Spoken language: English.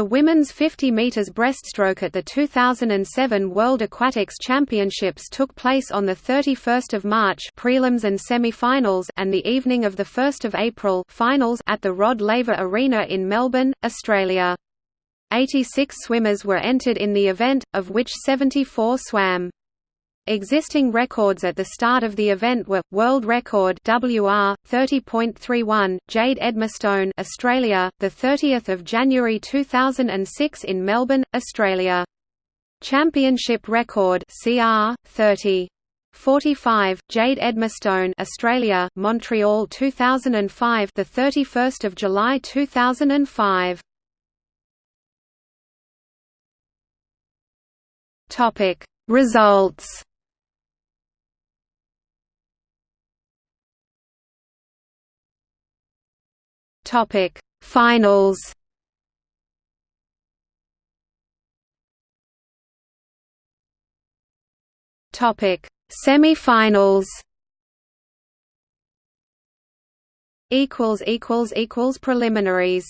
The women's 50 meters breaststroke at the 2007 World Aquatics Championships took place on the 31st of March, prelims and semi-finals, and the evening of the 1st of April, finals at the Rod Laver Arena in Melbourne, Australia. 86 swimmers were entered in the event, of which 74 swam. Existing records at the start of the event were world record WR 30.31 Jade Edmistone, Australia, the 30th of January 2006 in Melbourne, Australia. Championship record CR 30 45 Jade Edmistone, Australia, Montreal 2005, the 31st of July 2005. Topic Results Topic Finals? Topic Semi-finals? Equals equals equals preliminaries